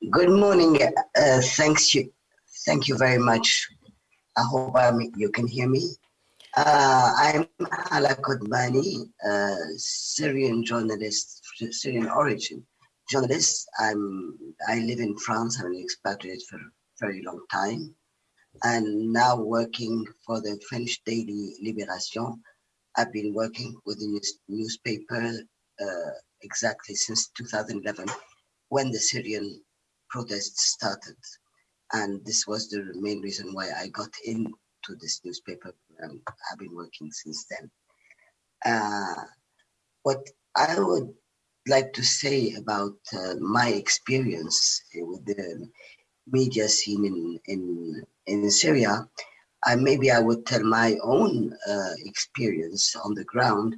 Good morning. Uh, thanks you. Thank you very much. I hope I'm, you can hear me. Uh, I'm Ala Kodmani, a Syrian journalist, Syrian origin journalist. I'm, I live in France. I'm an expatriate for a very long time and now working for the French daily Libération. I've been working with the newspaper uh, exactly since 2011 when the Syrian protests started. And this was the main reason why I got into this newspaper. and I've been working since then. Uh, what I would like to say about uh, my experience with the media scene in, in, in Syria, I, maybe I would tell my own uh, experience on the ground,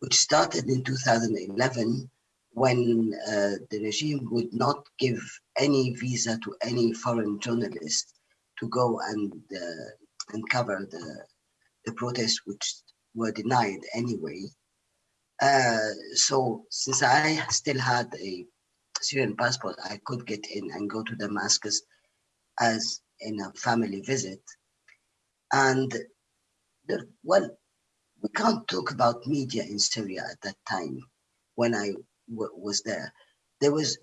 which started in 2011 when uh, the regime would not give any visa to any foreign journalist to go and uh, and cover the the protests which were denied anyway. Uh, so since I still had a Syrian passport, I could get in and go to Damascus as in a family visit. And well, we can't talk about media in Syria at that time when I was there. There was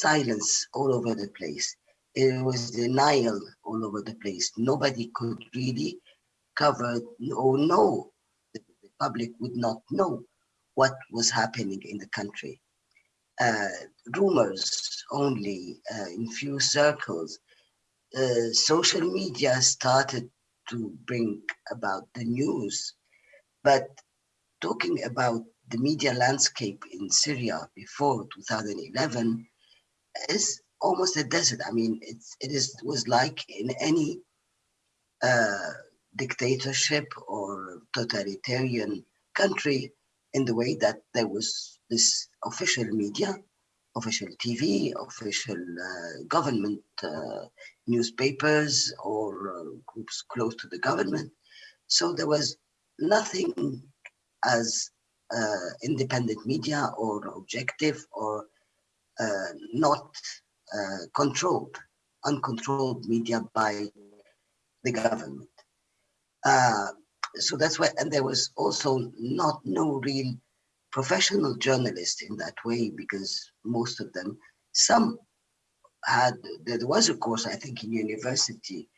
silence all over the place. It was denial all over the place. Nobody could really cover or know. The, the public would not know what was happening in the country. Uh, rumors only uh, in few circles. Uh, social media started to bring about the news, but talking about the media landscape in Syria before 2011 is almost a desert. I mean, it's, it is, was like in any uh, dictatorship or totalitarian country in the way that there was this official media, official TV, official uh, government uh, newspapers or uh, groups close to the government. So there was nothing as uh, independent media or objective or not uh, controlled, uncontrolled media by the government. Uh, so that's why, and there was also not no real professional journalists in that way because most of them, some had, there was a course I think in university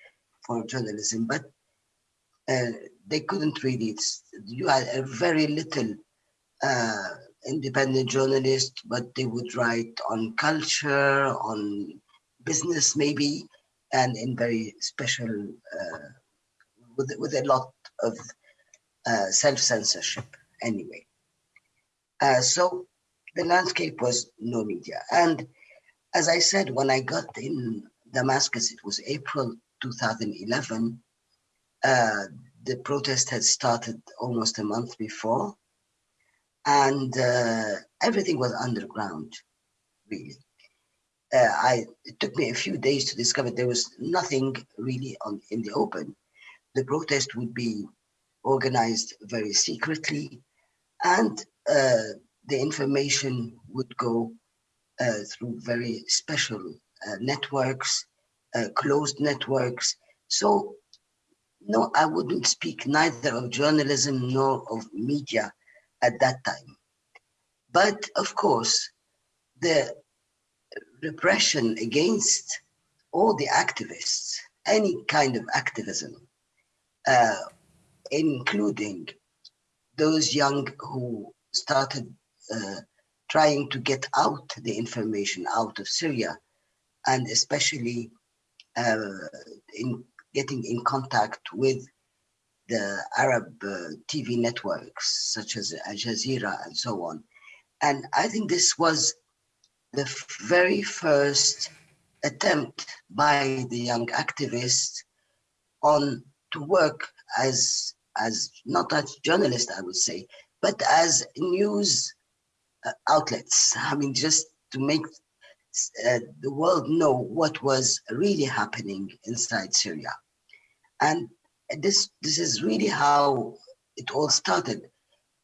for journalism, but uh, they couldn't read it. you had a very little uh, independent journalists, but they would write on culture, on business maybe, and in very special, uh, with, with a lot of uh, self-censorship anyway. Uh, so the landscape was no media. And as I said, when I got in Damascus, it was April 2011, uh, the protest had started almost a month before and uh, everything was underground, really. Uh, I it took me a few days to discover there was nothing really on in the open. The protest would be organized very secretly, and uh, the information would go uh, through very special uh, networks, uh, closed networks. So, no, I wouldn't speak neither of journalism nor of media at that time. But of course, the repression against all the activists, any kind of activism, uh, including those young who started uh, trying to get out the information out of Syria, and especially uh, in getting in contact with the Arab uh, TV networks such as Al Jazeera and so on. And I think this was the very first attempt by the young activists on to work as as not as journalists, I would say, but as news uh, outlets. I mean, just to make uh, the world know what was really happening inside Syria. And this this is really how it all started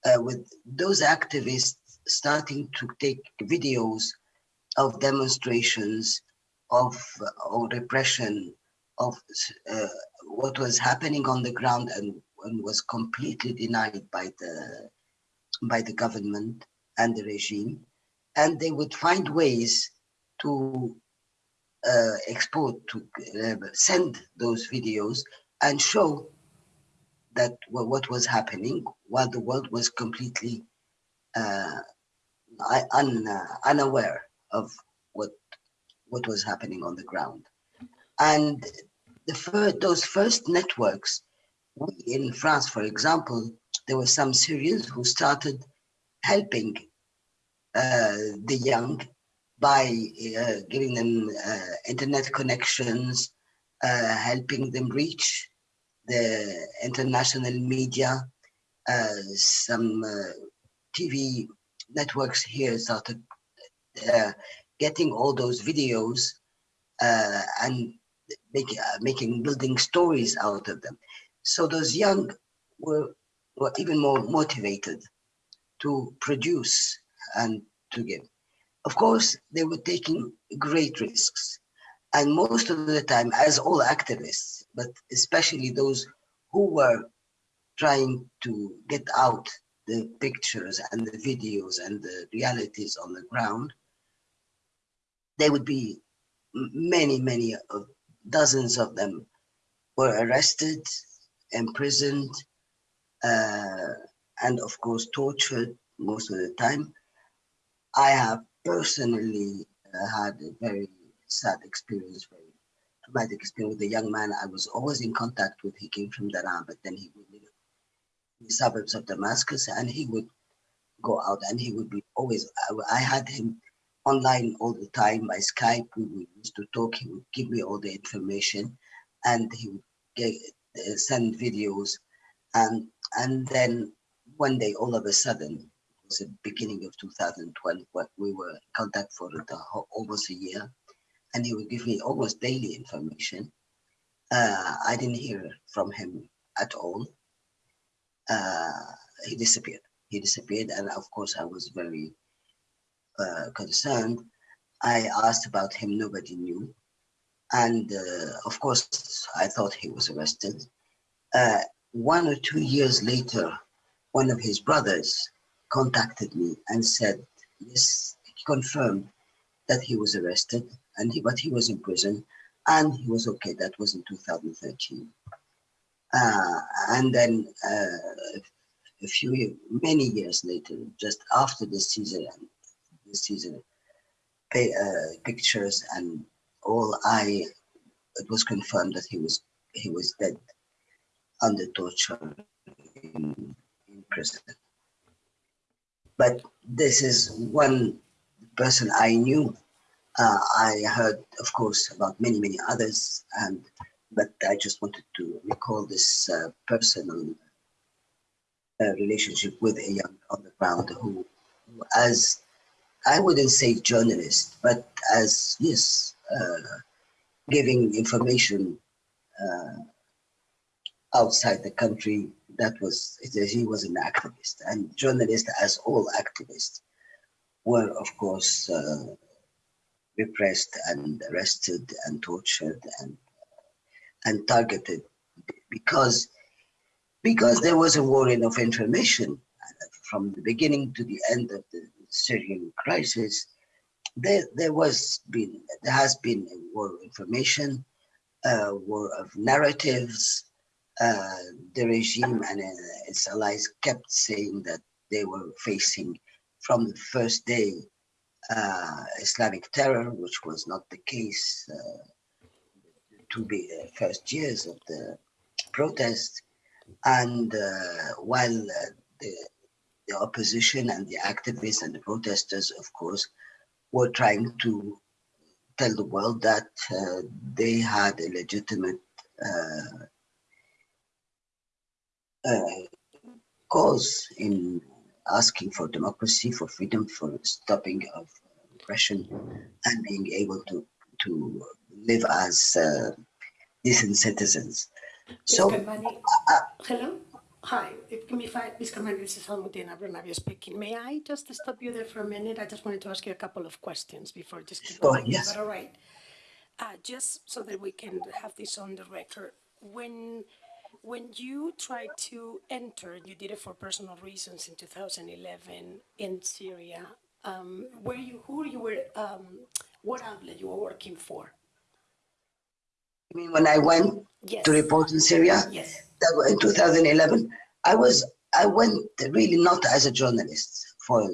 uh, with those activists starting to take videos of demonstrations, of uh, repression, of uh, what was happening on the ground and, and was completely denied by the by the government and the regime, and they would find ways to uh, export, to uh, send those videos and show that what was happening while the world was completely uh, un, uh, unaware of what what was happening on the ground. And the fir those first networks, we in France, for example, there were some Syrians who started helping uh, the young by uh, giving them uh, internet connections, uh, helping them reach the international media. Uh, some uh, TV networks here started getting all those videos and make, making building stories out of them. So those young were, were even more motivated to produce and to give. Of course, they were taking great risks. And most of the time, as all activists, but especially those who were trying to get out the pictures and the videos and the realities on the ground, there would be many, many, of dozens of them were arrested, imprisoned, uh, and of course tortured most of the time. I have personally uh, had a very sad experience, very traumatic experience with a young man I was always in contact with. He came from Daraa, but then he would live in the suburbs of Damascus and he would go out and he would be always, I, I had him online all the time by Skype. We, used to talk, he would give me all the information and he would get, uh, send videos. And, and then one day, all of a sudden, it was the beginning of 2012, but we were in contact for the, almost a year, and he would give me almost daily information. Uh, I didn't hear from him at all. Uh, he disappeared. He disappeared, and of course, I was very uh, concerned. I asked about him, nobody knew. And uh, of course, I thought he was arrested. Uh, one or two years later, one of his brothers contacted me and said, yes, he confirmed that he was arrested and he, but he was in prison and he was okay. That was in 2013. Uh, and then uh, a few, many years later, just after the Caesar, the Caesar uh, pictures and all, I it was confirmed that he was he was dead under torture in, in prison. But this is one person I knew. Uh, I heard, of course, about many, many others, and but I just wanted to recall this uh, personal uh, relationship with a young on the ground who, who, as I wouldn't say journalist, but as yes, uh, giving information uh, outside the country that was he was an activist. And journalists as all activists were of course uh, repressed and arrested and tortured and and targeted because because there was a war of information from the beginning to the end of the Syrian crisis. There there was been there has been a war of information a war of narratives. Uh, the regime and uh, its allies kept saying that they were facing from the first day uh, Islamic terror, which was not the case to be first years of the protest. And while the, the opposition and the activists and the protesters, of course, were trying to tell the world that uh, they had a legitimate uh, uh, cause in asking for democracy, for freedom, for stopping of oppression, and being able to to live as uh, decent citizens. So, uh, hello. Hi, if, me I, Ms. Carmen, this is Almudena Bernabeu speaking. May I just stop you there for a minute? I just wanted to ask you a couple of questions before just keep going. Yes. that all right? Uh, just so that we can have this on the record. When, when you tried to enter, you did it for personal reasons in 2011 in Syria. Um, were you, who you were, um, what outlet you were working for? I mean, when I went Yes. to report in Syria, Yes. that was in 2011, I was I went really not as a journalist. For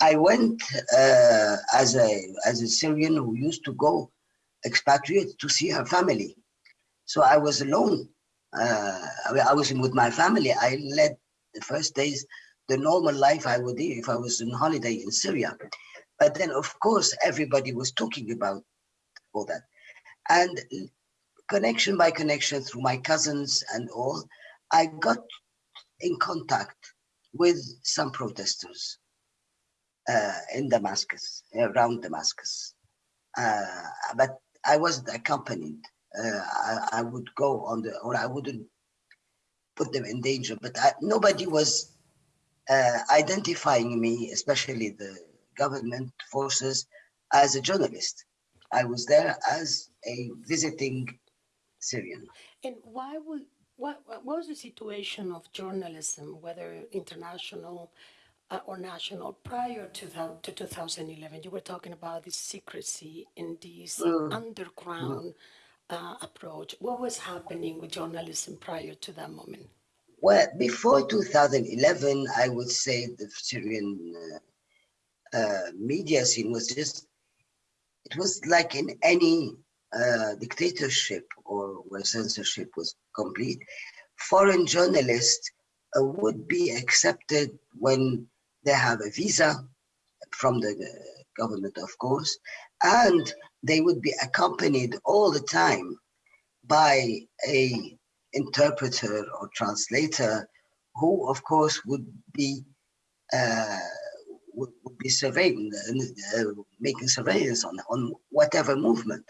I went uh, as a as a Syrian who used to go expatriate to see her family. So I was alone. Uh, I, was with my family. I led the first days the normal life I would do if I was on holiday in Syria. But then, of course, everybody was talking about all that. And connection by connection through my cousins and all, I got in contact with some protesters uh, in Damascus, around Damascus. Uh, but I wasn't accompanied. Uh, I, I, would go on the, or I wouldn't put them in danger, but I, nobody was uh, identifying me, especially the government forces, as a journalist. I was there as a visiting Syrian. And why would what, what was the situation of journalism, whether international uh, or national, prior to, to 2011? You were talking about this secrecy in this Mm. underground uh, approach. What was happening with journalism prior to that moment? Well, before 2011, I would say the Syrian uh, uh, media scene was just, it was like in any uh, dictatorship or where censorship was complete, foreign journalists uh, would be accepted when they have a visa from the uh, government, of course, and they would be accompanied all the time by a interpreter or translator who, of course, would be uh, would, would, be surveying, uh, making surveillance on, on whatever movement.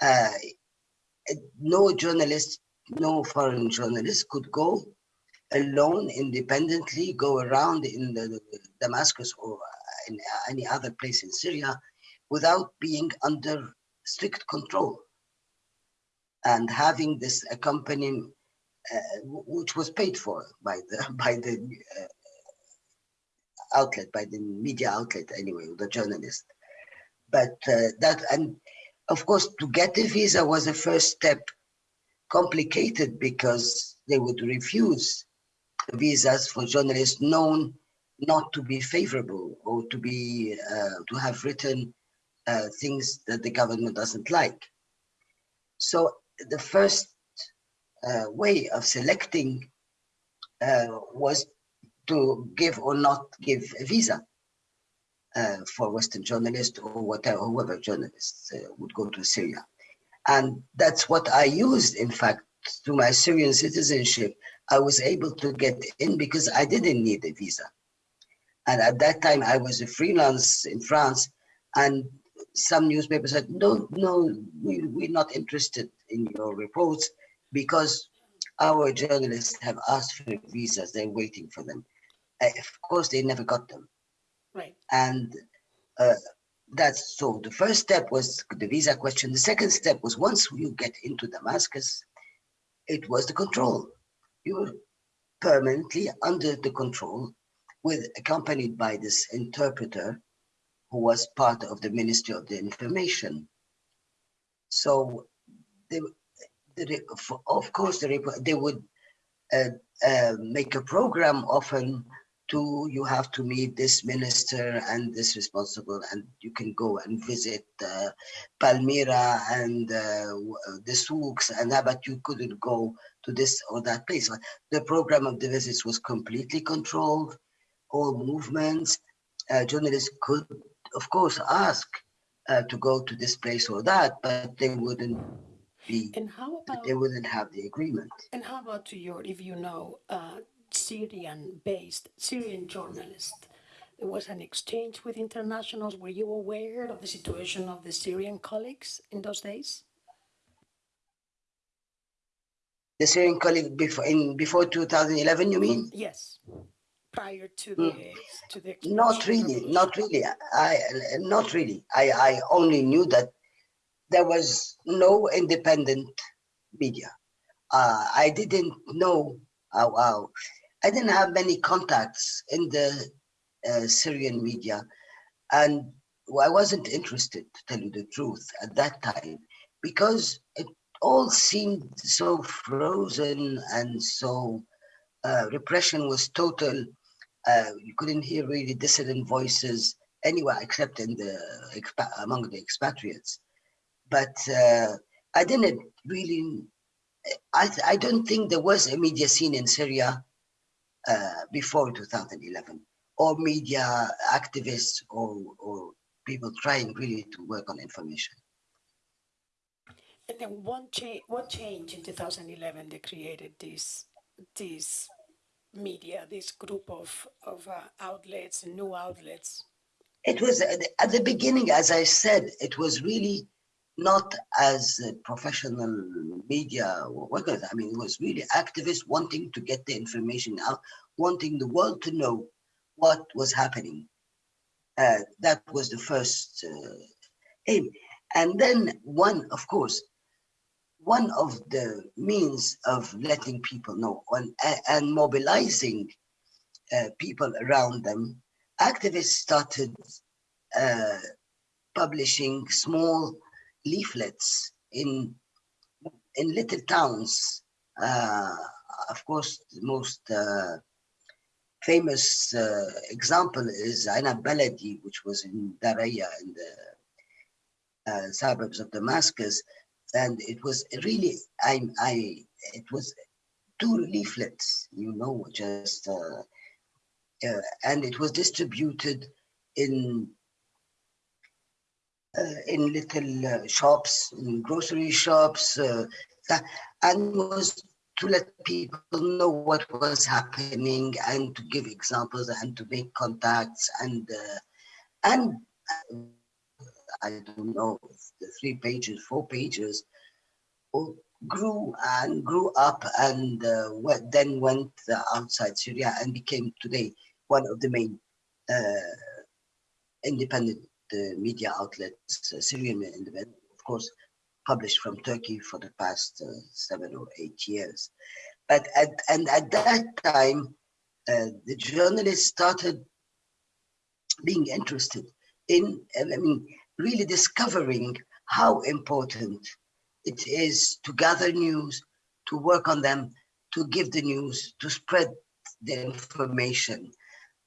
Uh, no journalist, no foreign journalist could go alone, independently, go around in the, Damascus or in any other place in Syria without being under strict control and having this accompanying, uh, which was paid for by the by the uh, outlet, by the media outlet anyway, the journalist. But uh, that and of course, to get a visa was a first step, complicated because they would refuse visas for journalists known not to be favorable or to be uh, to have written uh, things that the government doesn't like. So the first uh, way of selecting uh, was to give or not give a visa uh, for Western journalists or whatever, whoever journalists uh, would go to Syria. And that's what I used, in fact, through my Syrian citizenship. I was able to get in because I didn't need a visa. And at that time, I was a freelance in France, and some newspapers said, no, no, we, we're not interested in your reports because our journalists have asked for visas, they're waiting for them. Uh, of course, they never got them. Right. And uh, that's so the first step was the visa question. The second step was once you get into Damascus, it was the control. You were permanently under the control with accompanied by this interpreter who was part of the Ministry of the Information. So they, they of course, they, they would uh, uh, make a program often to you have to meet this minister and this responsible and you can go and visit uh, Palmyra and uh, the souks and that but you couldn't go to this or that place the program of the visits was completely controlled all movements uh, journalists could of course ask uh, to go to this place or that but they wouldn't be and how about they wouldn't have the agreement and how about to your if you know uh, Syrian-based Syrian journalist. There was an exchange with internationals. Were you aware of the situation of the Syrian colleagues in those days? The Syrian colleague before in before 2011, you mean? Yes, prior to the to the Not really, not really. I not really. I I only knew that there was no independent media. Uh, I didn't know. Uh, wow, I didn't have many contacts in the uh, Syrian media, and I wasn't interested, to tell you the truth, at that time, because it all seemed so frozen and so uh, repression was total. Uh, you couldn't hear really dissident voices anywhere except in the among the expatriates. But uh, I didn't really. I I don't think there was a media scene in Syria uh, before 2011, or media activists or or people trying really to work on information. And then one change, what change in 2011 they created this this media, this group of of uh, outlets, new outlets. It was at the- beginning, as I said, it was really not as a professional media workers. I mean, it was really activists wanting to get the information out, wanting the world to know what was happening. Uh, that was the first uh, aim. And then one, of course, one of the means of letting people know and, and mobilizing uh, people around them, activists started uh, publishing small leaflets in in little towns. Uh, of course, the most uh, famous uh, example is Enab Baladi, which was in Daraya in the uh, suburbs of Damascus, and it was really I I it was two leaflets, you know, just uh, uh, and it was distributed in uh, in little uh, shops, in grocery shops, uh, and was to let people know what was happening and to give examples and to make contacts and uh, and I don't know three pages, four pages, grew and grew up and uh, then went uh, outside Syria and became today one of the main uh, independent uh, media outlets, uh, Syrian independent, of course, published from Turkey for the past seven or eight years. But at, and at that time, the journalists started being interested in, I mean, really discovering how important it is to gather news, to work on them, to give the news, to spread the information.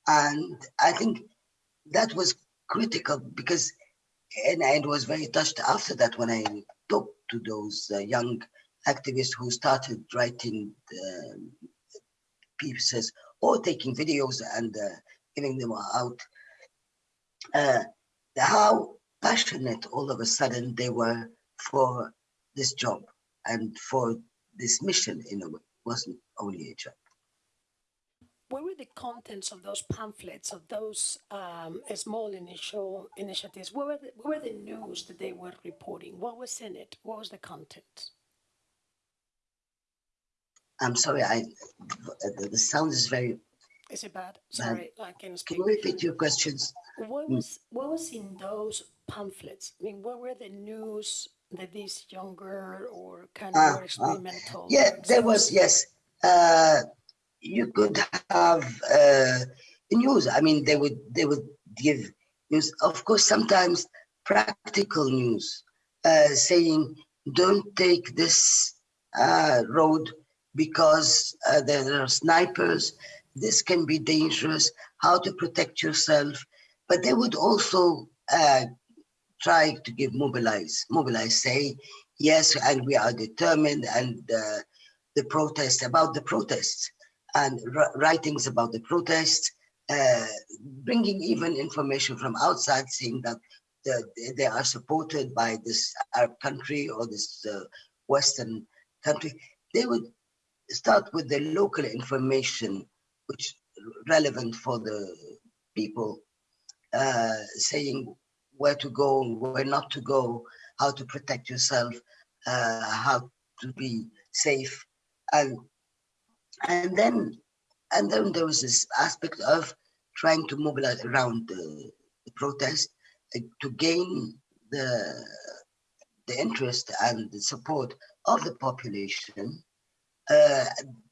And I think that was critical because, and I was very touched after that when I talked to those uh, young activists who started writing pieces or taking videos and uh, giving them out, uh, how passionate all of a sudden they were for this job and for this mission in a way. It wasn't only a job. What were the contents of those pamphlets, of those um, small initial initiatives? What were, the, what were the news that they were reporting? What was in it? What was the content? I'm sorry, I the, the sound is very. Is it bad? Sorry, I can Can speak. you repeat your questions? What was what was in those pamphlets? I mean, what were the news that these younger or kind of more ah. experimental? Yeah, there was yes. Uh, you could have uh, news. I mean, they would they would give news. Of course, sometimes practical news, uh, saying don't take this uh, road because uh, there are snipers. This can be dangerous. How to protect yourself. But they would also uh, try to give mobilize, mobilize, say yes, and we are determined, and uh, the protest about the protests and writings about the protests, uh, bringing even information from outside, saying that the, they are supported by this Arab country or this uh, Western country. They would start with the local information, which relevant for the people, uh, saying where to go, where not to go, how to protect yourself, uh, how to be safe, and and then and then there was this aspect of trying to mobilize around the, the protest uh, to gain the the interest and the support of the population. Uh,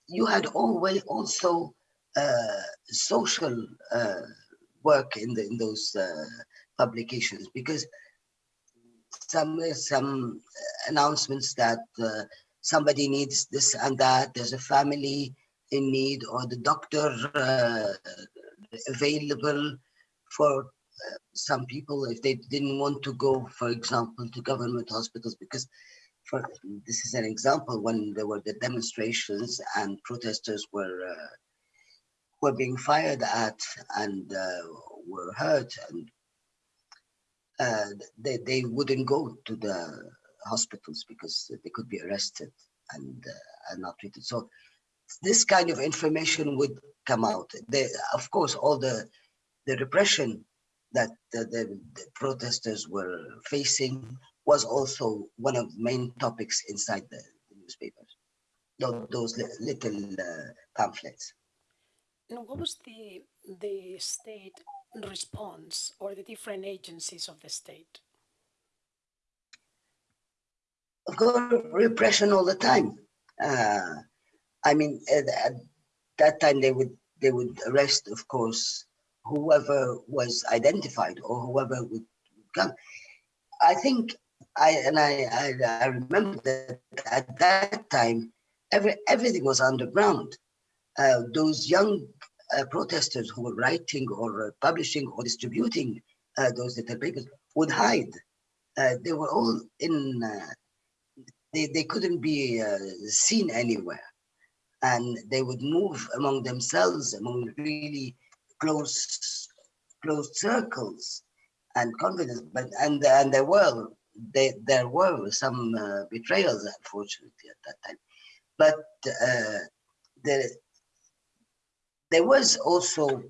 you had always also uh, social uh, work in the in those uh, publications because some some announcements that uh, somebody needs this and that. There's a family in need, or the doctor uh, available for uh, some people if they didn't want to go, for example, to government hospitals because. For, this is an example when there were the demonstrations and protesters were uh, were being fired at and uh, were hurt and uh, they, they wouldn't go to the hospitals because they could be arrested and, uh, and not treated. So this kind of information would come out. They, of course, all the the repression that the, the, the, protesters were facing was also one of the main topics inside the, the newspapers. Those, little uh, pamphlets. And what was the the state response or the different agencies of the state? Of course, repression all the time. Uh, I mean, at, at, that time they would they would arrest, of course, whoever was identified or whoever would come. I think I and I I, I remember that at that time every everything was underground. Uh, those young protesters who were writing or uh, publishing or distributing uh, those little papers would hide. Uh, they were all in, uh, they, they couldn't be seen anywhere. And they would move among themselves, among really close, close circles and confidence. But and and there were they, there were some betrayals, unfortunately, at that time. But the there was also,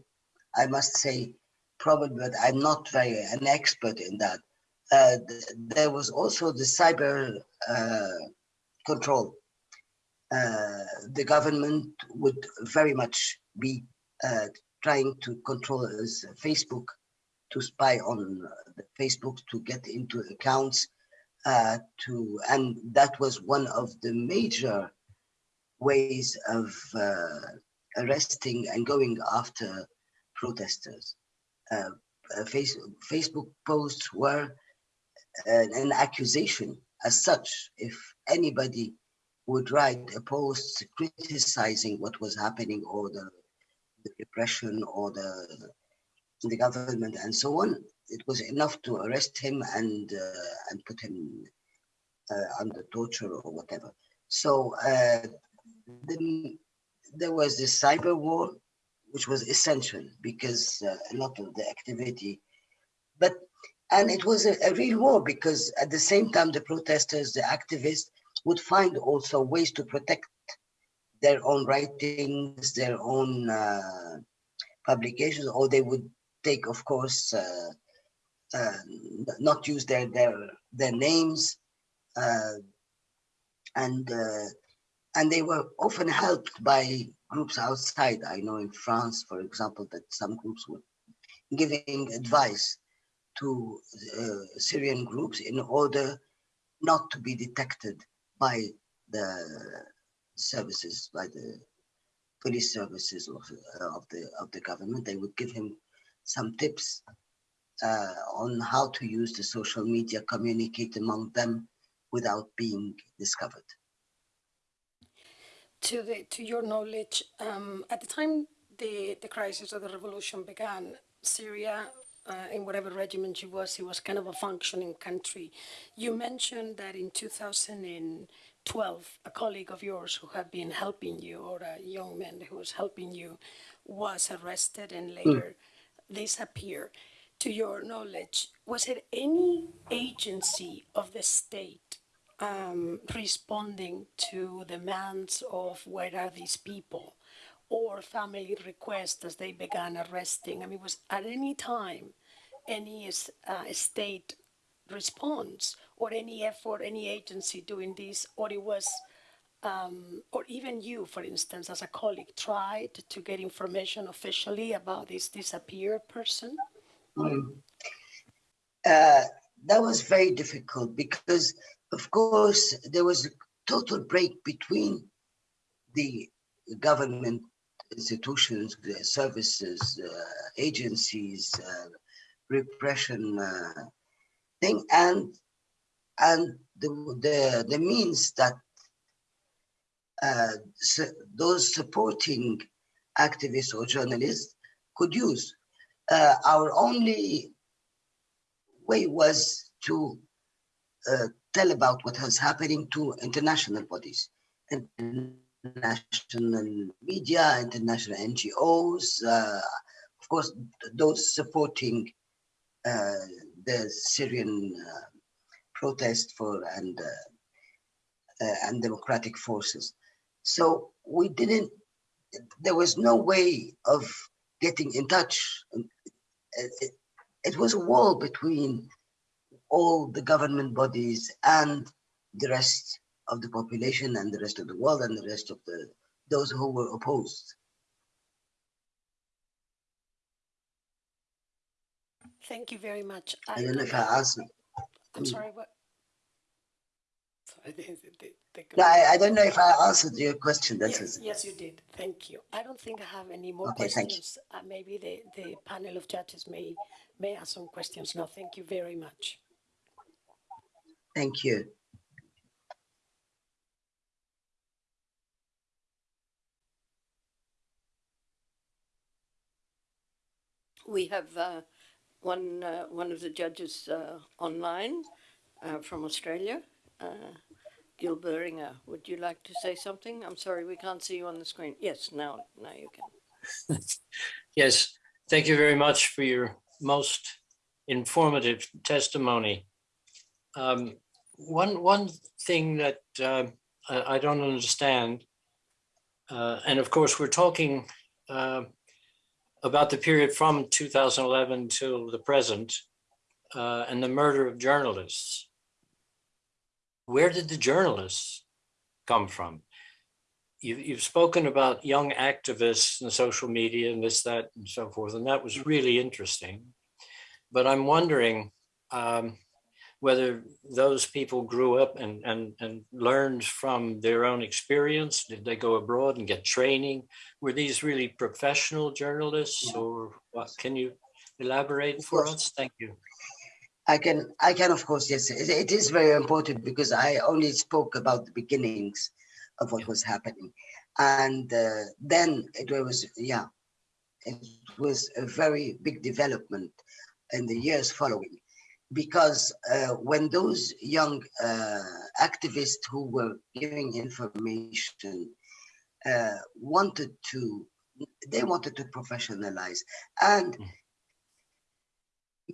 I must say, probably, but I'm not very an expert in that. Uh, there was also the cyber uh, control. Uh, the government would very much be uh, trying to control Facebook, to spy on Facebook, to get into accounts, uh, to and that was one of the major ways of uh, arresting and going after protesters. Uh, uh face, Facebook posts were an, an accusation as such. If anybody would write a post criticizing what was happening or the, the repression or the the government and so on, it was enough to arrest him and uh, and put him uh, under torture or whatever. So uh, the there was this cyber war, which was essential because uh, a lot of the activity, but and it was a, a, real war because at the same time the protesters, the activists would find also ways to protect their own writings, their own uh, publications, or they would take, of course, uh, uh, not use their their their names, uh, and uh, and they were often helped by groups outside. I know in France, for example, that some groups were giving advice to uh, Syrian groups in order not to be detected by the services, by the police services of, uh, of the of the government. They would give him some tips uh, on how to use the social media, communicate among them without being discovered to the to your knowledge, um, at the time the the crisis of the revolution began, Syria, uh, in whatever regiment she was, it was kind of a functioning country. You mentioned that in 2012, a colleague of yours who had been helping you, or a young man who was helping you, was arrested and later mm. disappeared. To your knowledge, was it any agency of the state um, responding to demands of where are these people or family requests as they began arresting. I mean, was at any time any uh, state response or any effort, any agency doing this, or it was um, or even you, for instance, as a colleague, tried to get information officially about this disappeared person? Mm. Uh, that was very difficult because, of course, there was a total break between the government institutions, the services, uh, agencies, uh, repression uh, thing, and and the the, the means that uh, so those supporting activists or journalists could use. Uh, our only way was to uh, tell about what was happening to international bodies, international media, international NGOs, uh, of course, those supporting uh, the Syrian uh, protest for and and democratic forces. So we didn't, there was no way of getting in touch. It, it, was a wall between all the government bodies and the rest of the population and the rest of the world and the rest of the those who were opposed. Thank you very much. I, I don't know if I answered. I'm sorry, what? No, I, I, don't know if I answered your question. That's yes, yes, you did. Thank you. I don't think I have any more okay, questions. Uh, maybe the, the panel of judges may may ask some questions now. Thank you very much. Thank you. We have uh, one uh, one of the judges uh, online uh, from Australia. Uh, Gill Boehringer, would you like to say something? I'm sorry, we can't see you on the screen. Yes, now, now you can. yes, thank you very much for your most informative testimony. Um, one one thing that uh, I, don't understand, uh, and of course we're talking uh, about the period from 2011 till the present, uh, and the murder of journalists where did the journalists come from? You, you've spoken about young activists and social media and this, that, and so forth, and that was really interesting. But I'm wondering um, whether those people grew up and, and, and learned from their own experience. Did they go abroad and get training? Were these really professional journalists or what? Can you elaborate for us? Thank you. I can, I can, of course, yes. It is very important because I only spoke about the beginnings of what was happening. And uh, then it was, yeah, it was a very big development in the years following. Because uh, when those young uh, activists who were giving information uh, wanted to, they wanted to professionalize. And mm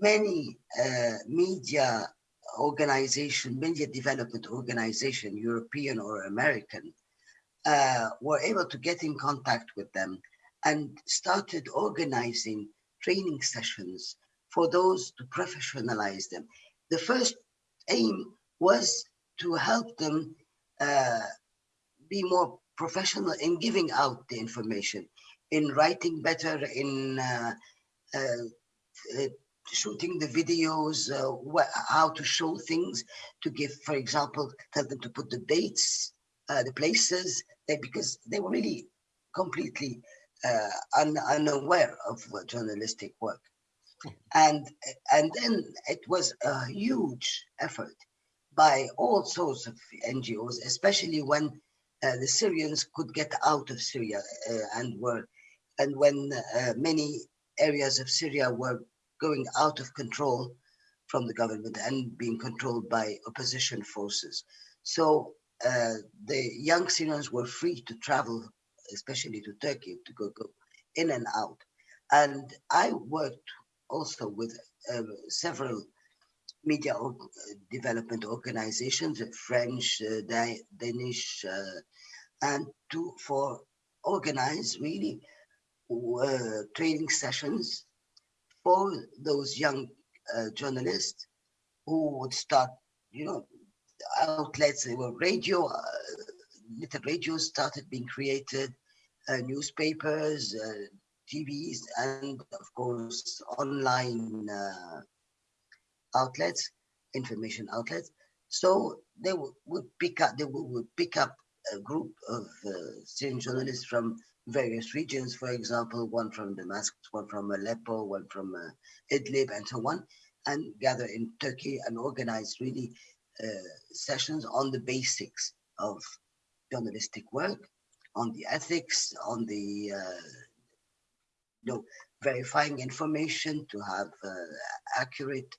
many uh, media organization, media development organization, European or American, uh, were able to get in contact with them and started organizing training sessions for those to professionalize them. The first aim was to help them uh, be more professional in giving out the information, in writing better, in uh, uh, shooting the videos, uh, how to show things, to give, for example, tell them to put the dates, uh, the places, they, because they were really completely uh, un, unaware of journalistic work. And, and then it was a huge effort by all sorts of NGOs, especially when uh, the Syrians could get out of Syria uh, and were, and when uh, many areas of Syria were going out of control from the government and being controlled by opposition forces. So uh, the young Syrians were free to travel, especially to Turkey, to go, go in and out. And I worked also with uh, several media development organizations, French, uh, Danish, uh, and to for organize really uh, training sessions for those young uh, journalists who would start, you know, outlets, they were radio, uh, little radios started being created, uh, newspapers, uh, TVs, and of course online uh, outlets, information outlets. So they would pick up. They would pick up a group of uh, Syrian journalists from various regions. For example, one from Damascus, one from Aleppo, one from uh, Idlib, and so on, and gather in Turkey and organize really uh, sessions on the basics of journalistic work, on the ethics, on the uh, know verifying information to have uh, accurate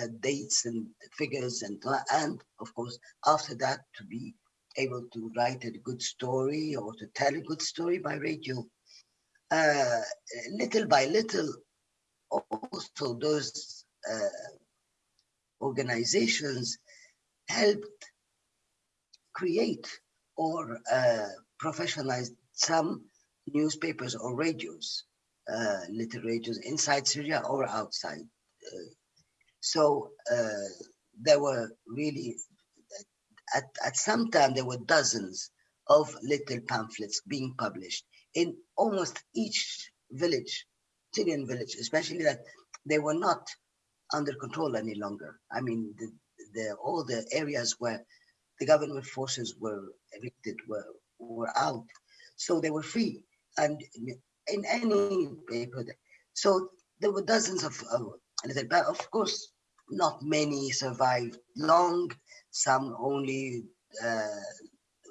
uh, dates and figures and and of course after that to be able to write a good story or to tell a good story by radio. Uh, little by little also those uh, organizations helped create or uh, professionalize some newspapers or radios uh, little inside syria or outside uh, so uh, there were really, at, at some time, there were dozens of little pamphlets being published in almost each village, Syrian village, especially that they were not under control any longer. I mean, the, the, all the areas where the government forces were evicted were, were out. So they were free. And in any paper, so there were dozens of, but of course, not many survived long. Some only uh,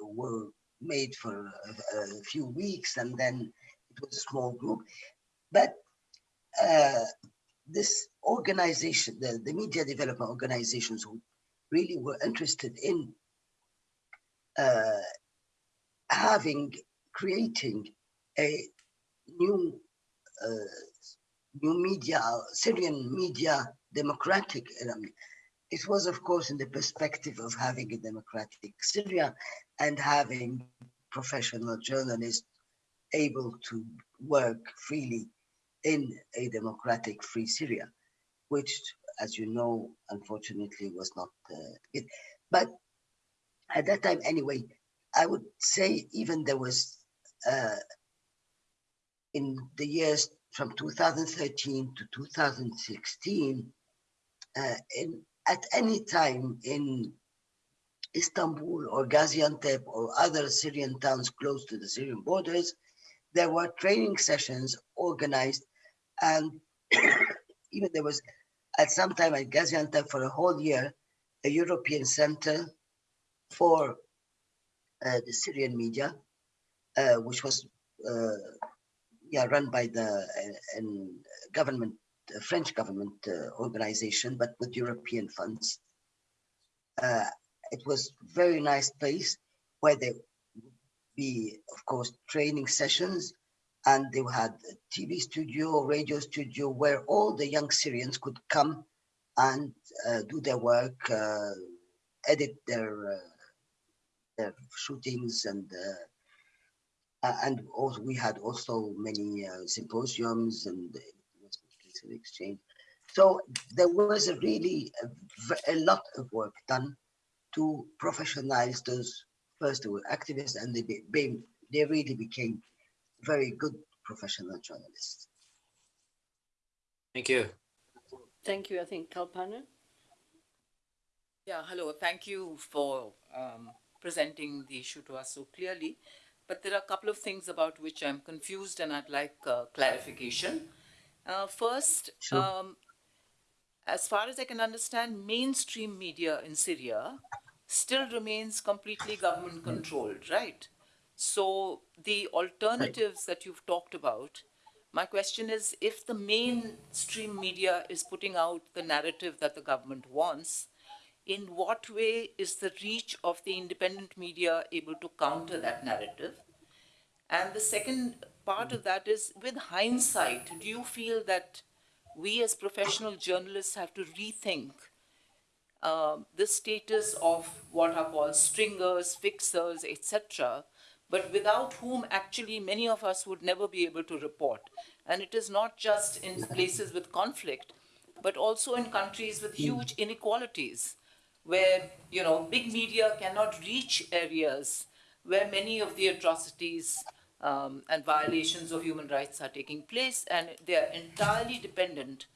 were made for a, a, few weeks, and then it was a small group. But uh, this organization, the, the media development organizations who really were interested in uh, having, creating a new uh, new media, Syrian media democratic. it was, of course, in the perspective of having a democratic Syria and having professional journalists able to work freely in a democratic free Syria, which, as you know, unfortunately was not uh, it. But at that time, anyway, I would say even there was uh, in the years from 2013 to 2016, uh, in, at any time in Istanbul or Gaziantep or other Syrian towns close to the Syrian borders, there were training sessions organized and even there was at some time at Gaziantep for a whole year, a European center for uh, the Syrian media, uh, which was uh, yeah, run by the uh, government, uh, French government organization, but with European funds. Uh, it was very nice place where there would be, of course, training sessions, and they had a TV studio, radio studio, where all the young Syrians could come and uh, do their work, uh, edit their their shootings and uh, and also we had also many uh, symposiums and exchange. So there was a really a, a, lot of work done to professionalize those first who were activists and they, be, they really became very good professional journalists. Thank you. Thank you. I think Kalpana. Yeah, hello. Thank you for um, presenting the issue to us so clearly but there are a couple of things about which I'm confused and I'd like uh, clarification. Uh, first, sure. um, as far as I can understand, mainstream media in Syria still remains completely government controlled, right? So the alternatives that you've talked about, my question is if the mainstream media is putting out the narrative that the government wants, in what way is the reach of the independent media able to counter that narrative? And the second part of that is with hindsight, do you feel that we as professional journalists have to rethink uh, the status of what are called stringers, fixers, etc., but without whom actually many of us would never be able to report. And it is not just in places with conflict, but also in countries with huge inequalities where you know big media cannot reach areas where many of the atrocities um, and violations of human rights are taking place, and they are entirely dependent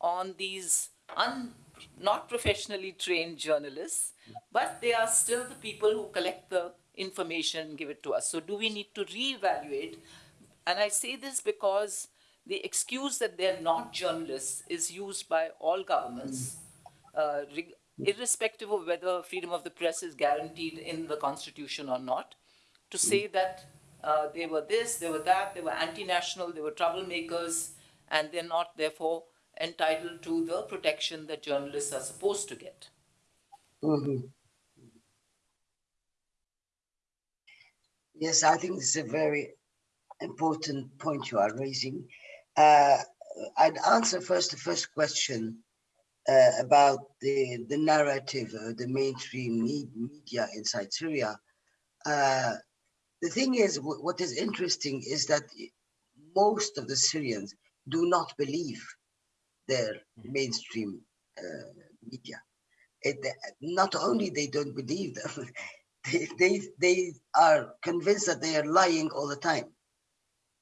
on these un, not professionally trained journalists, but they are still the people who collect the information and give it to us. So, do we need to reevaluate? And I say this because the excuse that they're not journalists is used by all governments, uh, irrespective of whether freedom of the press is guaranteed in the constitution or not, to say that uh, they were this, they were that, they were anti-national, they were troublemakers, and they're not therefore entitled to the protection that journalists are supposed to get. Mm-hmm. Yes, I think this is a very important point you are raising. Uh, I'd answer first the first question uh, about the, the narrative, uh, the mainstream media inside Syria. Uh, the thing is, what is interesting is that most of the Syrians do not believe their mm-hmm. mainstream uh, media. It, not only they don't believe them, they, they, they are convinced that they are lying all the time.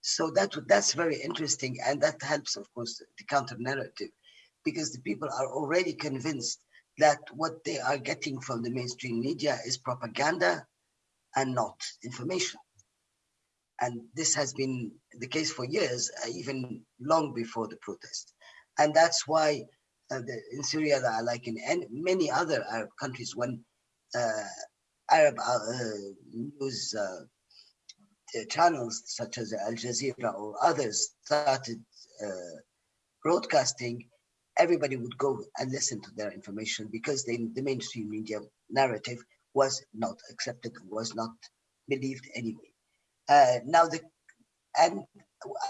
So that that's very interesting, and that helps, of course, the counter narrative, because the people are already convinced that what they are getting from the mainstream media is propaganda and not information. And this has been the case for years, uh, even long before the protest. And that's why uh, the, in Syria, like in any, many other Arab countries, when uh, Arab uh, news uh, channels such as Al Jazeera or others started uh, broadcasting, everybody would go and listen to their information because they, the mainstream media narrative was not accepted, was not believed anyway. Uh, now, the and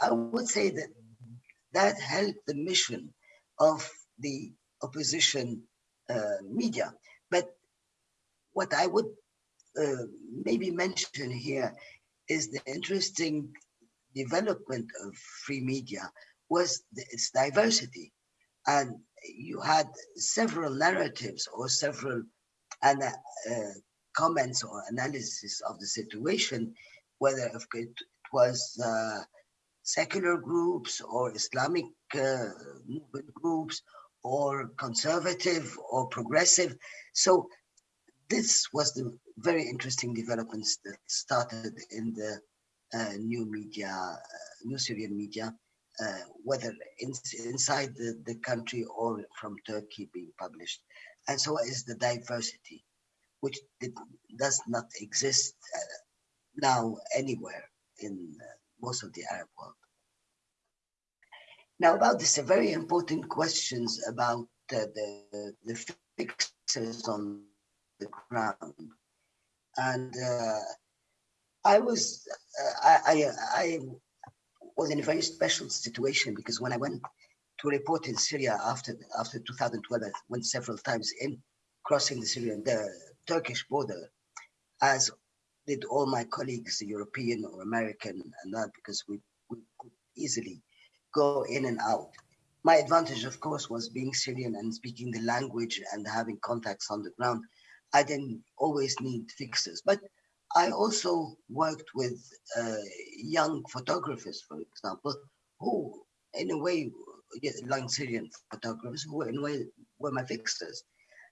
I would say that that helped the mission of the opposition uh, media. But what I would uh, maybe mention here is the interesting development of free media was the, its diversity. And you had several narratives or several uh, comments or analysis of the situation, whether it was uh, secular groups or Islamic uh, movement groups or conservative or progressive. So this was the very interesting developments that started in the uh, new media, uh, new Syrian media, uh, whether in, inside the, the country or from Turkey being published. And so is the diversity, which did, does not exist uh, now anywhere in uh, most of the Arab world. Now about this, a very important questions about the, the fixes on the ground. And uh, I was, uh, I, I, I, was in a very special situation because when I went to report in Syria after after 2012, I went several times in crossing the Syrian, the Turkish border, as did all my colleagues, European or American, and that because we, we could easily go in and out. My advantage, of course, was being Syrian and speaking the language and having contacts on the ground. I didn't always need fixers, but I also worked with uh, young photographers, for example, who, in a way, young Syrian photographers who, in a way, were my fixers,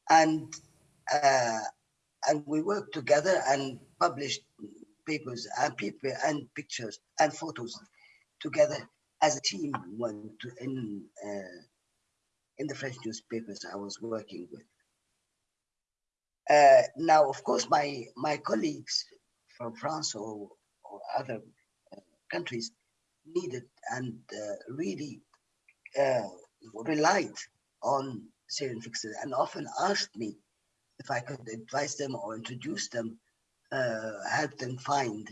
and uh, and we worked together and published papers and people and pictures and photos together as a team went to, in uh, in the French newspapers I was working with. Uh, now, of course, my my colleagues from France or, or other uh, countries needed and uh, really uh, relied on Syrian fixers and often asked me if I could advise them or introduce them, uh, help them find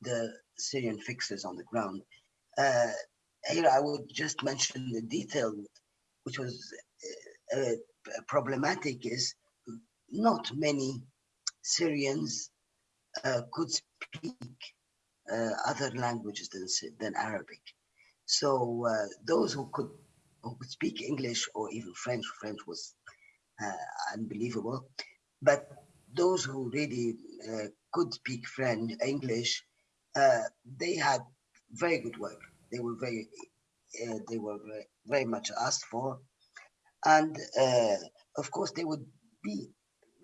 the Syrian fixers on the ground. Uh, here I would just mention the detail, which was problematic, is not many Syrians uh, could speak uh, other languages than, than Arabic. So uh, those who could who could speak English or even French, French was uh, unbelievable. But those who really could speak French, English, uh, they had very good work. They were very, uh, they were very, very much asked for, and uh, of course they would be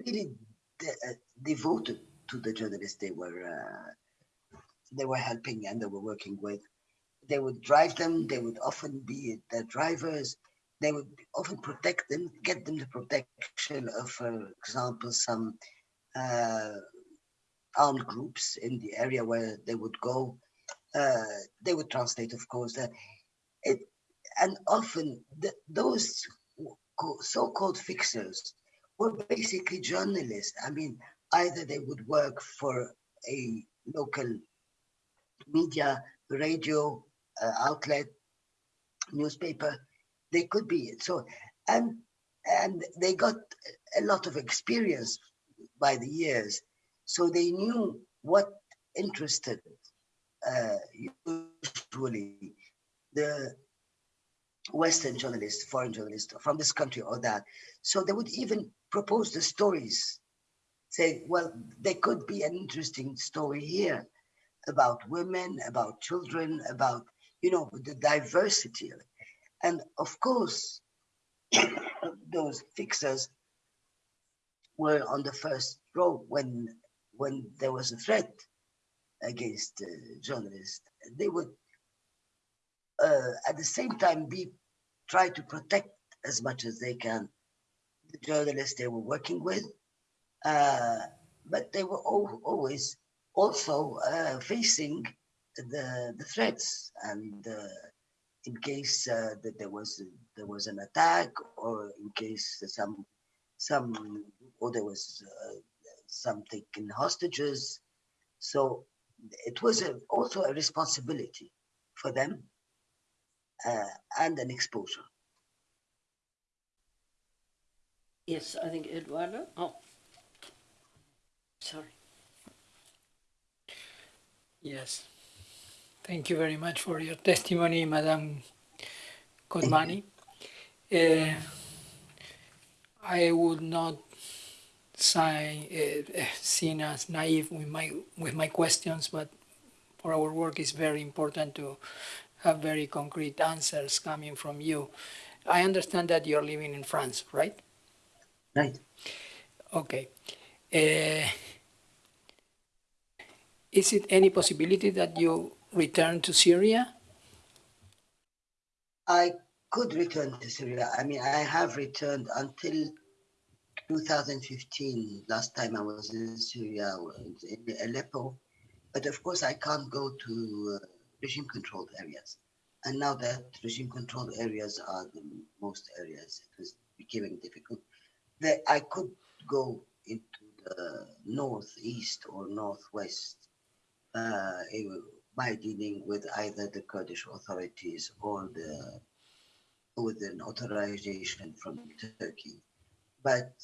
really de- uh, devoted to the journalists they were uh, they were helping and they were working with. They would drive them. They would often be their drivers. They would often protect them, get them the protection of, for example, some uh, armed groups in the area where they would go. Uh, they would translate, of course. It, and often the, those so-called fixers were basically journalists. I mean, either they would work for a local media, radio uh, outlet, newspaper. They could be so, and and they got a lot of experience by the years, so they knew what interested uh, usually the Western journalists, foreign journalists from this country or that. So they would even propose the stories, say, well, there could be an interesting story here about women, about children, about, you know, the diversity. And of course, those fixers were on the first row when when there was a threat against uh, journalists. They would uh, at the same time be try to protect as much as they can the journalists they were working with, uh, but they were al- always also uh, facing the the threats and uh, in case uh, that there was there was an attack or in case some some or there was uh, some taken hostages. So it was a, also a responsibility for them uh, and an exposure Yes, I think Eduardo. Oh, sorry. Yes. Thank you very much for your testimony, Madam Kodmani. Uh, I would not say, uh, seen as naive with my with my questions, but for our work, it's very important to have very concrete answers coming from you. I understand that you're living in France, right? Right Okay. Uh, is it any possibility that you return to Syria? I could return to Syria. I mean, I have returned until 2015. Last time I was in Syria, was in Aleppo. But of course, I can't go to uh, regime controlled areas. And now that regime controlled areas are the most areas, it was becoming difficult. That I could go into the northeast or northwest uh, eh, by dealing with either the Kurdish authorities or the with an authorization from Turkey. But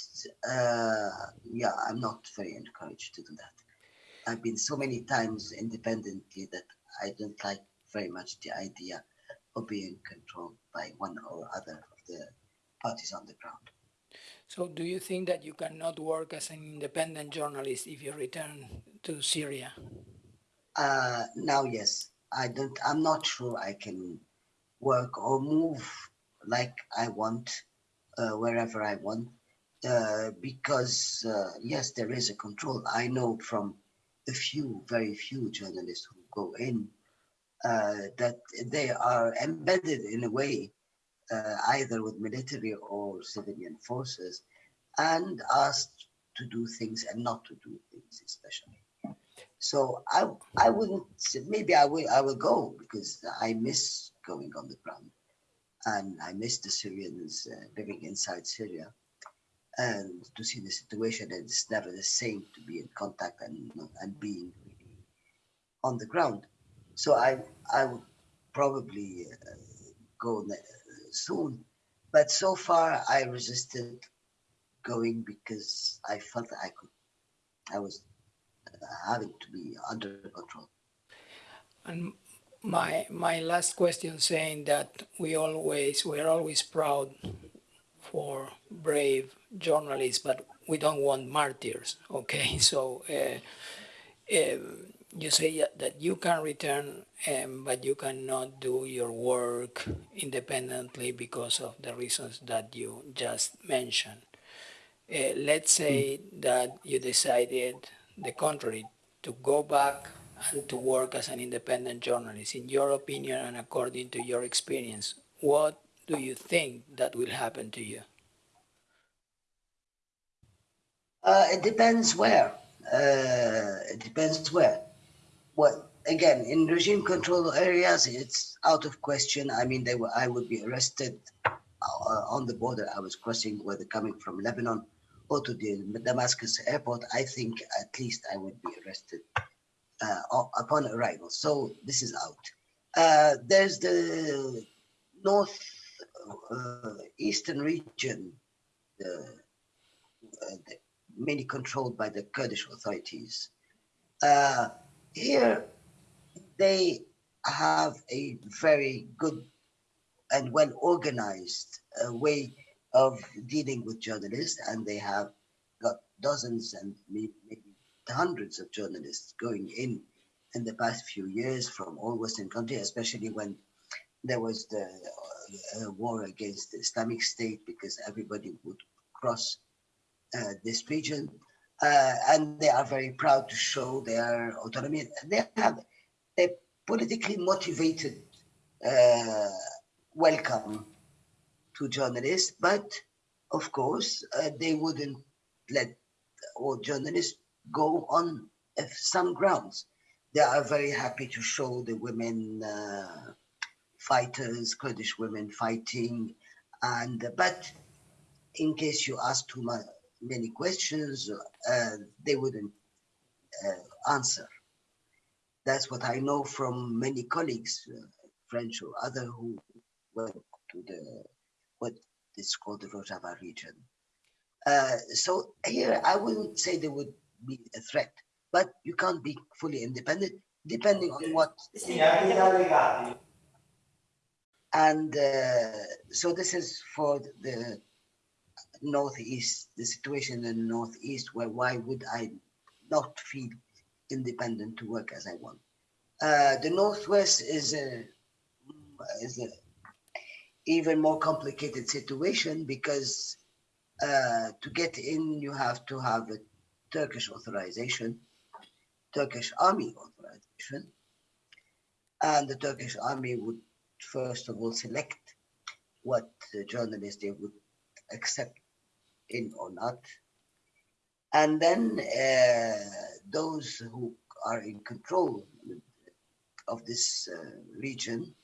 uh, yeah, I'm not very encouraged to do that. I've been so many times independently that I don't like very much the idea of being controlled by one or other of the parties on the ground. So, do you think that you cannot work as an independent journalist if you return to Syria? Uh, now, yes, I don't. I'm not sure I can work or move like I want, uh, wherever I want, uh, because uh, yes, there is a control. I know from a few, very few journalists who go in uh, that they are embedded in a way, uh, either with military or civilian forces, and asked to do things and not to do things, especially. So I I wouldn't say, maybe I will I will go because I miss going on the ground and I miss the Syrians uh, living inside Syria and to see the situation it's never the same to be in contact and and being really on the ground. So I I would probably uh, go soon, but so far I resisted going because I felt I could I was uh, having to be under control. And my my last question saying that we always we're always proud for brave journalists, but we don't want martyrs. Okay, so uh, um, you say that you can return, um, but you cannot do your work independently because of the reasons that you just mentioned. Uh, let's say that you decided the contrary, to go back and to work as an independent journalist. In your opinion and according to your experience, what do you think that will happen to you? Uh, it depends where. Uh, it depends where. Well, again, in regime control areas, it's out of question. I mean, they were, I would be arrested uh, on the border. I was crossing, whether coming from Lebanon or to the Damascus airport. I think at least I would be arrested uh, upon arrival. So this is out. Uh, there's the north uh, eastern region, uh, mainly controlled by the Kurdish authorities. Uh, here, they have a very good and well organized uh, way of dealing with journalists, and they have got dozens and maybe hundreds of journalists going in in the past few years from all Western countries, especially when there was the uh, war against the Islamic State, because everybody would cross uh, this region, uh, and they are very proud to show their autonomy. They have a politically motivated uh, welcome to journalists, but of course they wouldn't let all journalists go on some grounds. They are very happy to show the women uh, fighters, Kurdish women fighting, and but in case you ask too much, many questions, uh, they wouldn't uh, answer. That's what I know from many colleagues, uh, French or other, who went to the what is called the Rojava region. Uh, so here, I wouldn't say there would be a threat, but you can't be fully independent depending on what. And uh, so this is for the northeast, the situation in the northeast, where why would I not feel independent to work as I want? Uh, the northwest is a is a even more complicated situation because uh, to get in you have to have a Turkish authorization, Turkish army authorization, and the Turkish army would first of all select what journalists they would accept in or not. And then uh, those who are in control of this uh, region,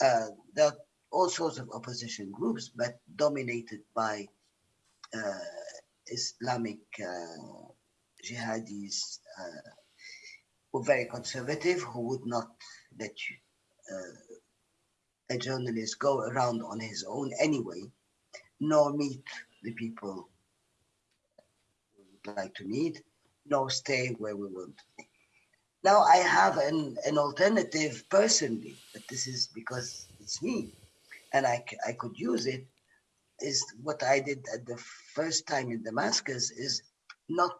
uh, there are all sorts of opposition groups, but dominated by uh, Islamic uh, jihadis uh, who are very conservative, who would not let you, a journalist go around on his own anyway, nor meet the people we would like to meet, nor stay where we want. Now I have an, an alternative personally, but this is because it's me and I, I could use it, is what I did at the first time in Damascus is not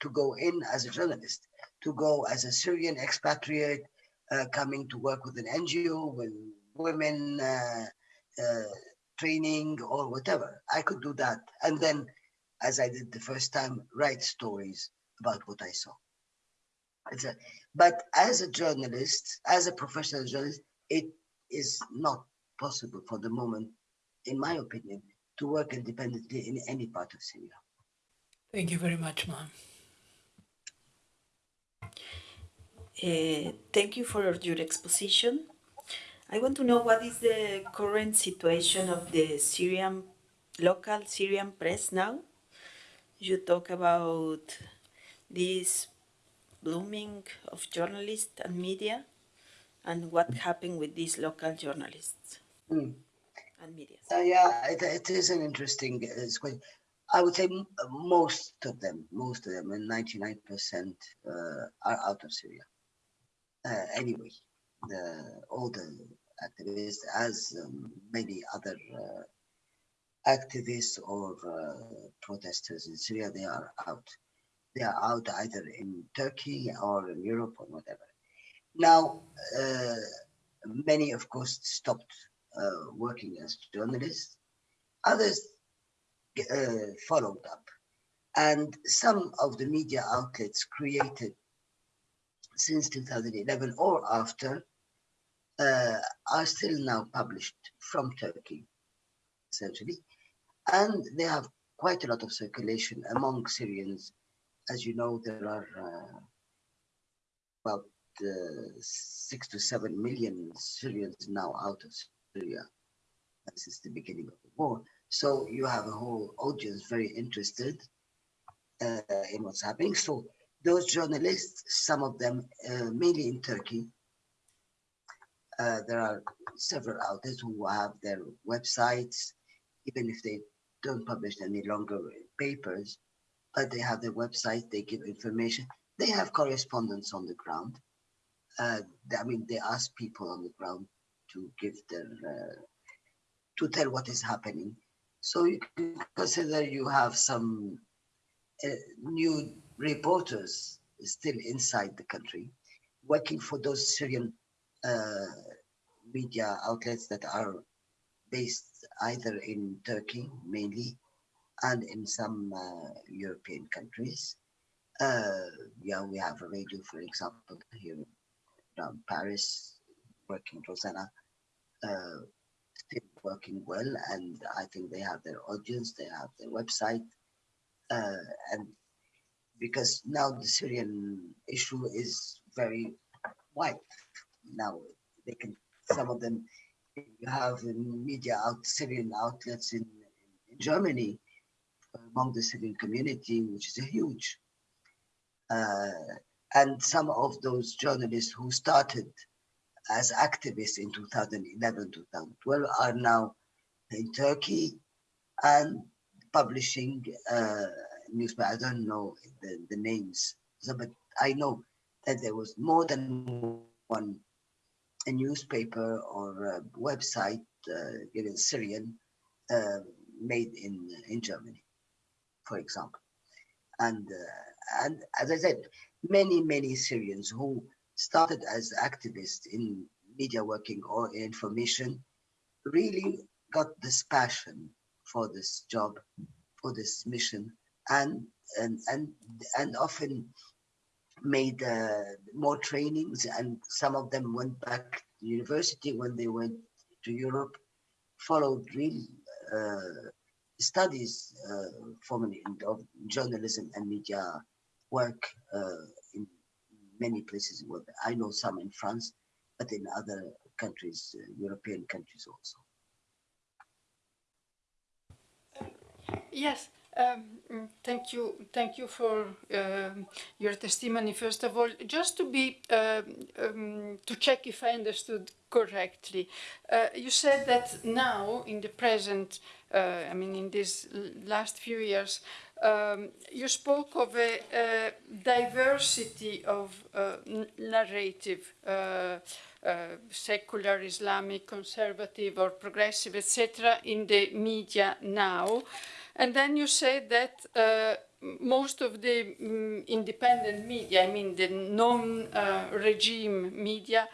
to go in as a journalist, to go as a Syrian expatriate uh, coming to work with an NGO, with women uh, uh, training or whatever. I could do that. And then, as I did the first time, write stories about what I saw. A, but as a journalist, as a professional journalist, it is not possible for the moment, in my opinion, to work independently in any part of Syria. Thank you very much, ma'am. Uh, thank you for your exposition. I want to know what is the current situation of the Syrian, local Syrian press now? You talk about this blooming of journalists and media and what happened with these local journalists mm. and media. Uh, yeah, it, it is an interesting uh, question. I would say most of them, most of them, and 99% uh, are out of Syria. Uh, anyway, the, all the activists, as um, many other uh, activists or uh, protesters in Syria, they are out. they are out either in Turkey or in Europe or whatever. Now, uh, many, of course, stopped uh, working as journalists. Others uh, followed up. And some of the media outlets created since 2011 or after uh, are still now published from Turkey, essentially. And they have quite a lot of circulation among Syrians. As you know, there are uh, about uh, six to seven million Syrians now out of Syria since the beginning of the war. So you have a whole audience very interested uh, in what's happening. So those journalists, some of them uh, mainly in Turkey, uh, there are several outlets who have their websites, even if they don't publish any longer papers, but they have their website, they give information. They have correspondence on the ground. Uh, I mean, they ask people on the ground to give their, uh, to tell what is happening. So you can consider you have some uh, new reporters still inside the country working for those Syrian media outlets that are based either in Turkey mainly and in some uh, European countries. Uh, yeah, we have a radio, for example, here around Paris, working Rozana, uh, still working well, and I think they have their audience, they have their website, uh, and because now the Syrian issue is very wide. Now they can, some of them, you have media out, Syrian outlets in, in Germany among the Syrian community, which is a huge. Uh, and some of those journalists who started as activists in 2011, 2012 are now in Turkey and publishing uh. I don't know the, the names, so, but I know that there was more than one a newspaper or a website uh, in Syrian uh, made in in Germany, for example, and uh, and as I said, many many Syrians who started as activists in media working or information really got this passion for this job, for this mission, and and and and often made uh, more trainings, and some of them went back to university when they went to Europe, followed real uh, studies uh, formally of journalism and media work uh, in many places. I know some in France, but in other countries, uh, European countries also. Yes, um, thank you. Thank you for um, your testimony. First of all, just to be um, um to check if I understood correctly, uh, you said that now, in the present, uh, I mean, in these last few years, um, you spoke of a, a diversity of uh, narrative. Uh, uh, secular, Islamic, conservative, or progressive, etc., in the media now. And then you say that uh, most of the um, independent media, I mean the non-regime uh, media,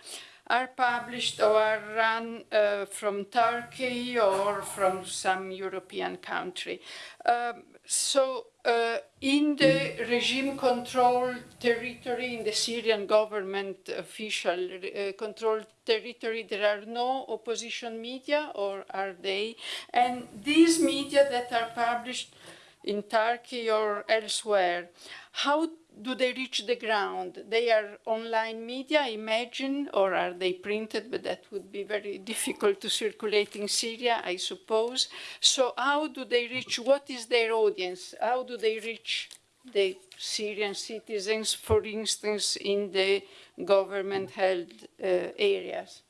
are published or are run uh, from Turkey or from some European country. Um, so uh, in the regime controlled territory, in the Syrian government official uh, controlled territory, there are no opposition media or are they? And these media that are published in Turkey or elsewhere, how do they reach the ground? They are online media, imagine, or are they printed? But that would be very difficult to circulate in Syria, I suppose. So how do they reach, what is their audience? How do they reach the Syrian citizens, for instance, in the government-held uh, areas?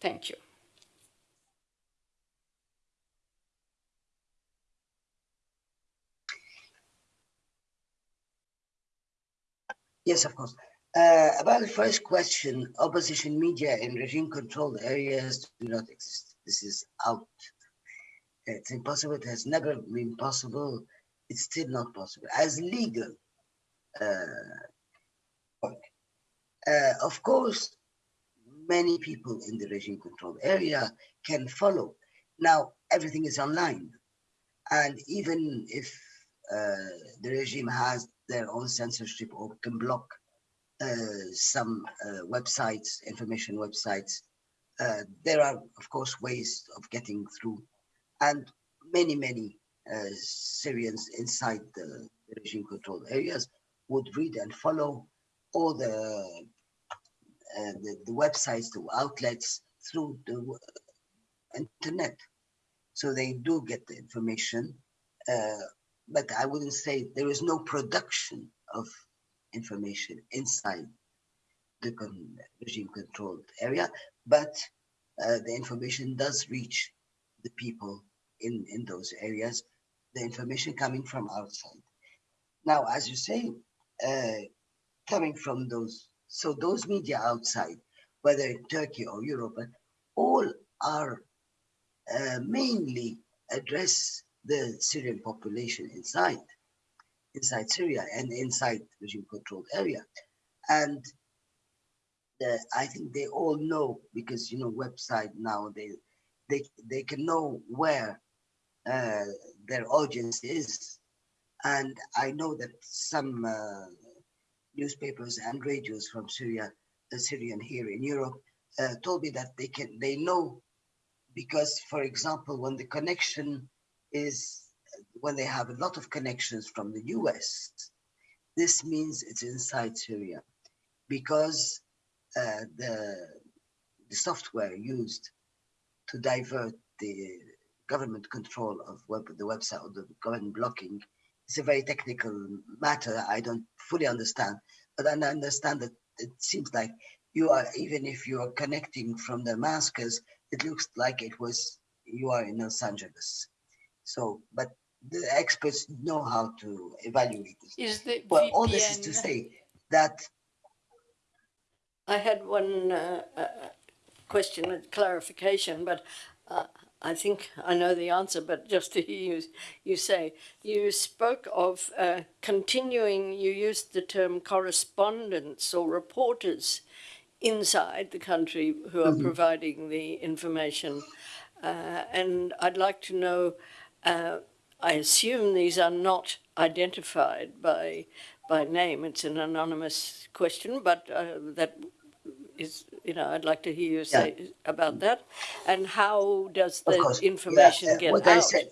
Thank you. Yes, of course. Uh, about the first question, opposition media in regime-controlled areas do not exist. This is out. It's impossible. It has never been possible. it's still not possible. As legal uh, work, uh, of course, many people in the regime controlled area can follow. Now, everything is online. And even if uh, the regime has their own censorship or can block uh, some uh, websites, information websites, uh, there are, of course, ways of getting through. And many, many Syrians inside the, the regime controlled areas would read and follow all the uh, the, the, websites, the outlets through the internet. So they do get the information, uh, but I wouldn't say there is no production of information inside the con regime controlled area, but uh, the information does reach the people in, in those areas, the information coming from outside. Now, as you say, uh, coming from those, so those media outside, whether in Turkey or Europe, all are uh, mainly address the Syrian population inside, inside Syria and inside regime-controlled area, and the, I think they all know because you know website now they they they can know where uh, their audience is, and I know that some uh, newspapers and radios from Syria, the Syrian here in Europe, uh, told me that they can they know because, for example, when the connection is when they have a lot of connections from the US, this means it's inside Syria because uh, the, the software used to divert the government control of web, the website or the government blocking is a very technical matter I don't fully understand, but I understand that it seems like you are, even if you are connecting from Damascus, it looks like it was, you are in Los Angeles. So, but the experts know how to evaluate this. Is the well, VPN... all this is to say that I had one uh, uh, question and clarification, but uh, I think I know the answer, but just to hear you, you say, you spoke of uh, continuing, you used the term correspondents or reporters inside the country who are mm -hmm. providing the information. Uh, and I'd like to know, uh, I assume these are not identified by by name. It's an anonymous question, but uh, that is, you know, I'd like to hear you say yeah. about that. And how does the information yeah. get out said,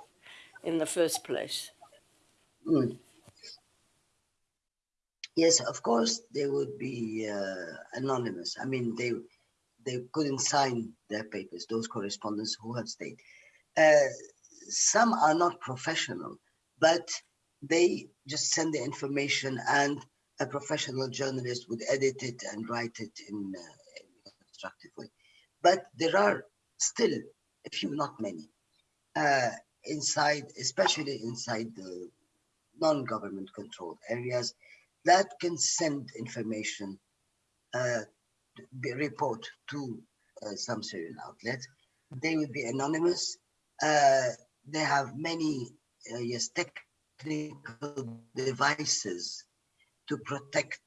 in the first place? Mm. Yes, of course, they would be uh, anonymous. I mean, they they couldn't sign their papers, those correspondents who have stayed. Uh, some are not professional, but they just send the information and a professional journalist would edit it and write it in, uh, constructive way. But there are still a few, not many, uh, inside, especially inside the non-government controlled areas that can send information, uh, report to uh, some Syrian outlets. They will be anonymous. They have many, uh, yes, technical devices to protect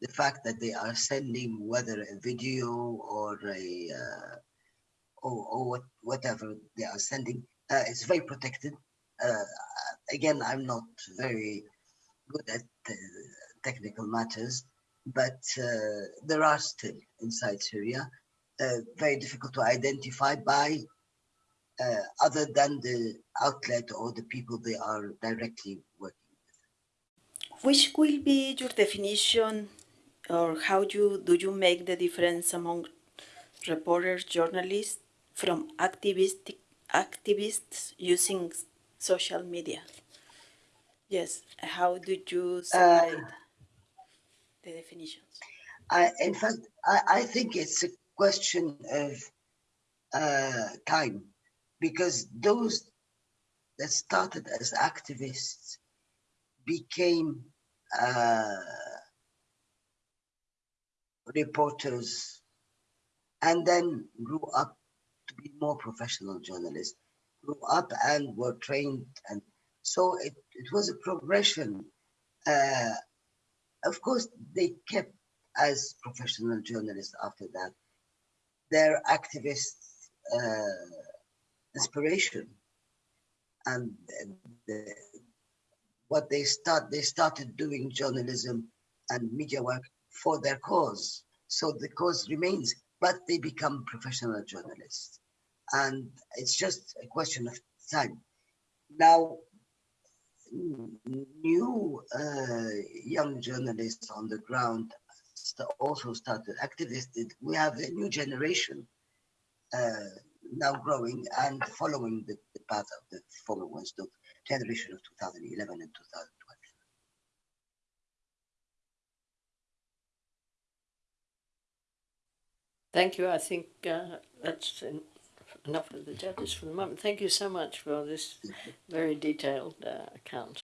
the fact that they are sending whether a video or a uh, or, or what, whatever they are sending uh, is very protected. Uh, again, I'm not very good at uh, technical matters, but uh, there are still inside Syria very difficult to identify by other than the outlet or the people they are directly working with. Which will be your definition or how you do you make the difference among reporters, journalists from activistic activists using social media? Yes, how do you separate uh, the definitions? I, in fact, I, I think it's a question of uh, time because those that started as activists became uh, reporters, and then grew up to be more professional journalists, grew up and were trained and So it, it was a progression. Uh, of course, they kept as professional journalists after that their activist uh, inspiration. And the, what they start they started doing journalism and media work for their cause. So the cause remains but they become professional journalists. And it's just a question of time. Now new uh, young journalists on the ground st- also started activists we have a new generation uh, now growing and following the, the path of the former ones, the generation of 2011 and 2012. Thank you. I think uh, that's en- enough of the judges for the moment. Thank you so much for this very detailed uh, account.